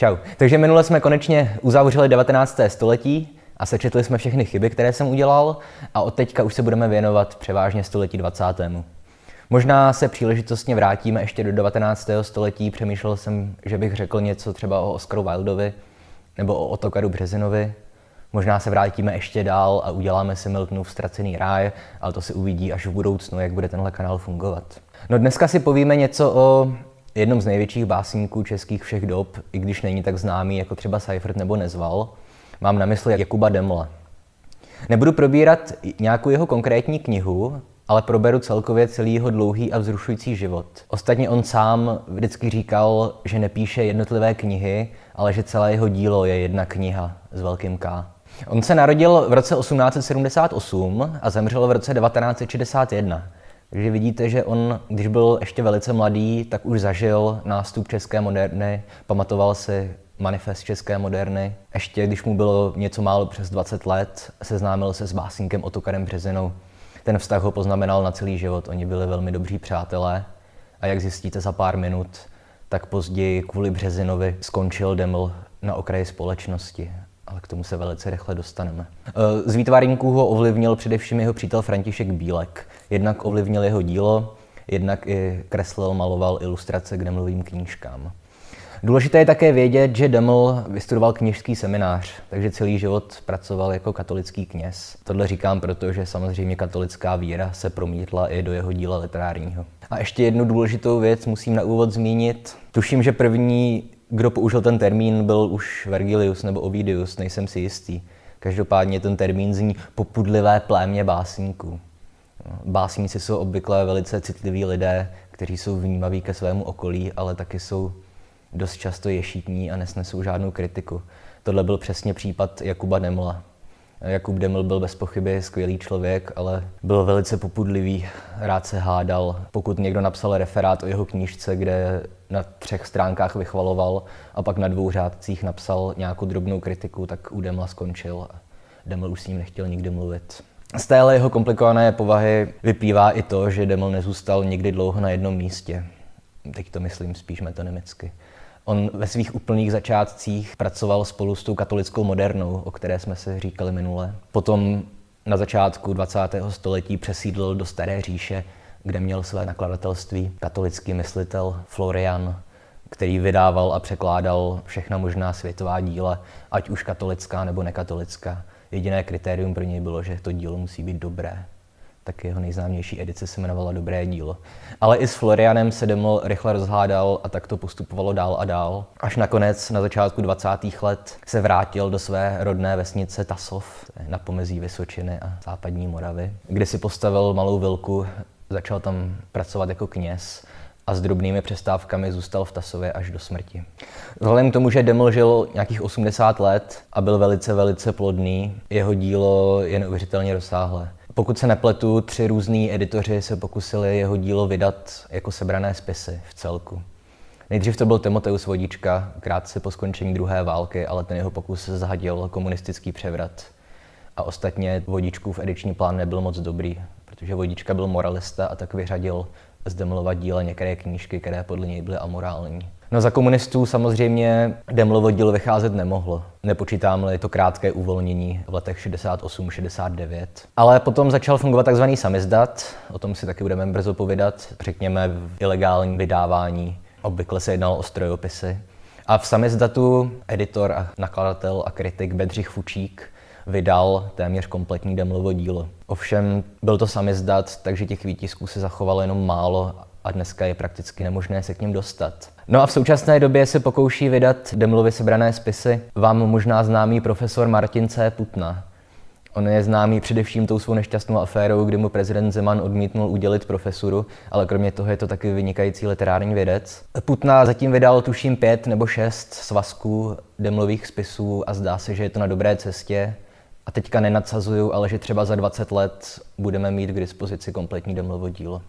Čau. Takže minule jsme konečně uzavřeli 19. století a sečetli jsme všechny chyby, které jsem udělal a od teďka už se budeme věnovat převážně století 20. Možná se příležitostně vrátíme ještě do 19. století. Přemýšlel jsem, že bych řekl něco třeba o Oscaru Wildovi nebo o Otokaru Březinovi. Možná se vrátíme ještě dál a uděláme si Miltonův ztracený ráj, ale to si uvidí až v budoucnu, jak bude tenhle kanál fungovat. No dneska si povíme něco o jednom z největších básníků českých všech dob, i když není tak známý jako třeba Seifert nebo Nezval. Mám na mysli Jakuba Demla. Nebudu probírat nějakou jeho konkrétní knihu, ale proberu celkově celý jeho dlouhý a vzrušující život. Ostatně on sám vždycky říkal, že nepíše jednotlivé knihy, ale že celé jeho dílo je jedna kniha s velkým K. On se narodil v roce 1878 a zemřel v roce 1961. Takže vidíte, že on, když byl ještě velice mladý, tak už zažil nástup české moderny, pamatoval si manifest české moderny. Ještě když mu bylo něco málo přes 20 let, seznámil se s básníkem Otokarem Březinou. Ten vztah ho poznamenal na celý život, oni byli velmi dobří přátelé. A jak zjistíte za pár minut, tak později kvůli Březinovi skončil Deml na okraji společnosti ale k tomu se velice rychle dostaneme. Z výtvarníků ho ovlivnil především jeho přítel František Bílek. Jednak ovlivnil jeho dílo, jednak i kreslil, maloval ilustrace k Demlovým knížkám. Důležité je také vědět, že Deml vystudoval kněžský seminář, takže celý život pracoval jako katolický kněz. Tohle říkám proto, že samozřejmě katolická víra se promítla i do jeho díla literárního. A ještě jednu důležitou věc musím na úvod zmínit. Tuším, že první, kdo použil ten termín, byl už Vergilius nebo Ovidius, nejsem si jistý. Každopádně ten termín zní popudlivé plémě básníků. Básníci jsou obvykle velice citliví lidé, kteří jsou vnímaví ke svému okolí, ale taky jsou dost často ješitní a nesnesou žádnou kritiku. Tohle byl přesně případ Jakuba Demla. Jakub Deml byl bez pochyby skvělý člověk, ale byl velice popudlivý, rád se hádal. Pokud někdo napsal referát o jeho knížce, kde na třech stránkách vychvaloval a pak na dvou řádcích napsal nějakou drobnou kritiku, tak u Demla skončil Deml už s ním nechtěl nikdy mluvit. Z téhle jeho komplikované povahy vyplývá i to, že Deml nezůstal nikdy dlouho na jednom místě. Teď to myslím spíš metonymicky. On ve svých úplných začátcích pracoval spolu s tou katolickou modernou, o které jsme se říkali minule. Potom na začátku 20. století přesídlil do Staré říše, kde měl své nakladatelství katolický myslitel Florian, který vydával a překládal všechna možná světová díla, ať už katolická nebo nekatolická. Jediné kritérium pro něj bylo, že to dílo musí být dobré. Tak jeho nejznámější edice se jmenovala Dobré dílo. Ale i s Florianem se Deml rychle rozhádal a tak to postupovalo dál a dál. Až nakonec na začátku 20. let se vrátil do své rodné vesnice Tasov na pomezí Vysočiny a západní Moravy, kde si postavil malou vilku, začal tam pracovat jako kněz a s drobnými přestávkami zůstal v Tasově až do smrti. Vzhledem k tomu, že Deml žil nějakých 80 let a byl velice, velice plodný, jeho dílo je neuvěřitelně rozsáhlé. Pokud se nepletu, tři různí editoři se pokusili jeho dílo vydat jako sebrané spisy v celku. Nejdřív to byl Timoteus Vodička, krátce po skončení druhé války, ale ten jeho pokus zahadil komunistický převrat. A ostatně Vodičkův ediční plán nebyl moc dobrý, protože Vodička byl moralista a tak vyřadil z Demlova díla některé knížky, které podle něj byly amorální. No za komunistů samozřejmě Demlovo dílo vycházet nemohlo. Nepočítám-li to krátké uvolnění v letech 68-69. Ale potom začal fungovat tzv. samizdat, o tom si taky budeme brzo povědat, řekněme v ilegálním vydávání. Obvykle se jednalo o strojopisy. A v samizdatu editor a nakladatel a kritik Bedřich Fučík vydal téměř kompletní Demlovo dílo. Ovšem byl to samizdat, takže těch výtisků se zachovalo jenom málo a dneska je prakticky nemožné se k ním dostat. No a v současné době se pokouší vydat Demlovy sebrané spisy vám možná známý profesor Martin C. Putna. On je známý především tou svou nešťastnou aférou, kdy mu prezident Zeman odmítnul udělit profesuru, ale kromě toho je to taky vynikající literární vědec. Putna zatím vydal tuším pět nebo šest svazků demlových spisů a zdá se, že je to na dobré cestě. A teďka nenadsazuju, ale že třeba za 20 let budeme mít k dispozici kompletní Demlovo dílo.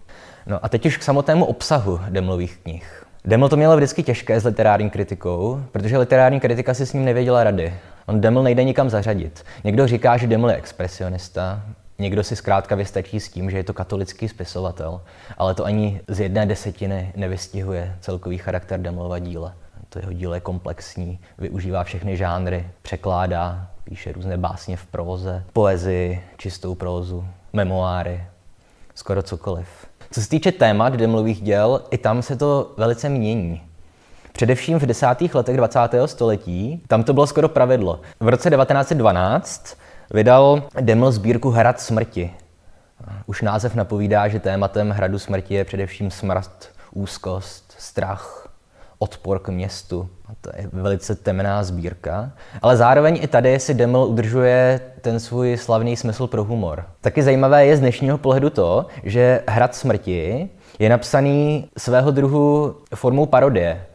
No a teď už k samotnému obsahu Demlových knih. Deml to měl vždycky těžké s literární kritikou, protože literární kritika si s ním nevěděla rady. On Deml nejde nikam zařadit. Někdo říká, že Deml je expresionista, někdo si zkrátka vystačí s tím, že je to katolický spisovatel, ale to ani z jedné desetiny nevystihuje celkový charakter Demlova díla. To jeho dílo je komplexní, využívá všechny žánry, překládá, píše různé básně v próze, poezii, čistou prózu, memoáry, skoro cokoliv. Co se týče témat demlových děl, i tam se to velice mění. Především v desátých letech 20. století, tam to bylo skoro pravidlo. V roce 1912 vydal Deml sbírku Hrad smrti. Už název napovídá, že tématem Hradu smrti je především smrt, úzkost, strach, odpor k městu. To je velice temná sbírka. Ale zároveň i tady si Deml udržuje ten svůj slavný smysl pro humor. Taky zajímavé je z dnešního pohledu to, že Hrad smrti je napsaný svého druhu formou parodie.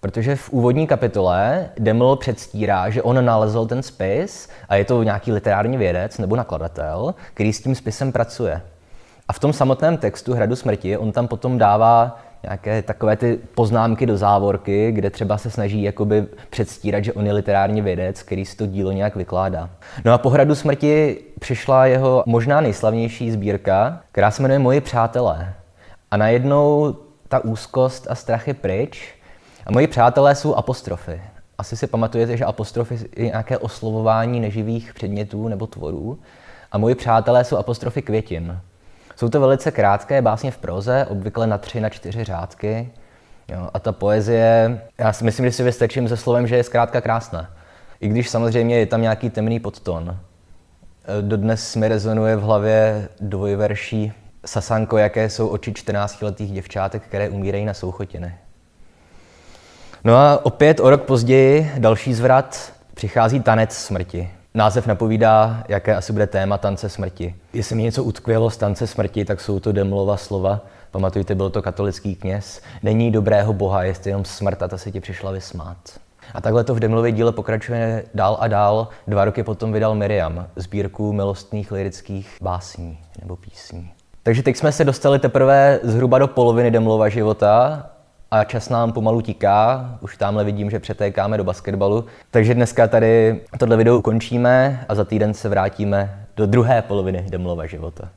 Protože v úvodní kapitole Deml předstírá, že on nalezl ten spis a je to nějaký literární vědec nebo nakladatel, který s tím spisem pracuje. A v tom samotném textu Hradu smrti on tam potom dává nějaké takové ty poznámky do závorky, kde třeba se snaží jakoby předstírat, že on je literární vědec, který si to dílo nějak vykládá. No a po Hradu smrti přišla jeho možná nejslavnější sbírka, která se jmenuje Moji přátelé. A najednou ta úzkost a strach je pryč a moji přátelé jsou apostrofy. Asi si pamatujete, že apostrofy je nějaké oslovování neživých předmětů nebo tvorů. A moji přátelé jsou apostrofy květin. Jsou to velice krátké básně v proze, obvykle na tři, na čtyři řádky. Jo, a ta poezie, já si myslím, že si vystačím se slovem, že je zkrátka krásná. I když samozřejmě je tam nějaký temný podton. Dodnes mi rezonuje v hlavě dvojverší Sasanko, jaké jsou oči 14-letých děvčátek, které umírají na souchotiny. No a opět o rok později další zvrat přichází tanec smrti. Název napovídá, jaké asi bude téma tance smrti. Jestli mi něco utkvělo z tance smrti, tak jsou to Demlova slova. Pamatujte, byl to katolický kněz. Není dobrého boha, jestli jenom smrt a ta se ti přišla vysmát. A takhle to v Demlově díle pokračuje dál a dál. Dva roky potom vydal Miriam, sbírku milostných lirických básní nebo písní. Takže teď jsme se dostali teprve zhruba do poloviny Demlova života a čas nám pomalu tiká, už tamhle vidím, že přetékáme do basketbalu. Takže dneska tady tohle video ukončíme a za týden se vrátíme do druhé poloviny Demlova života.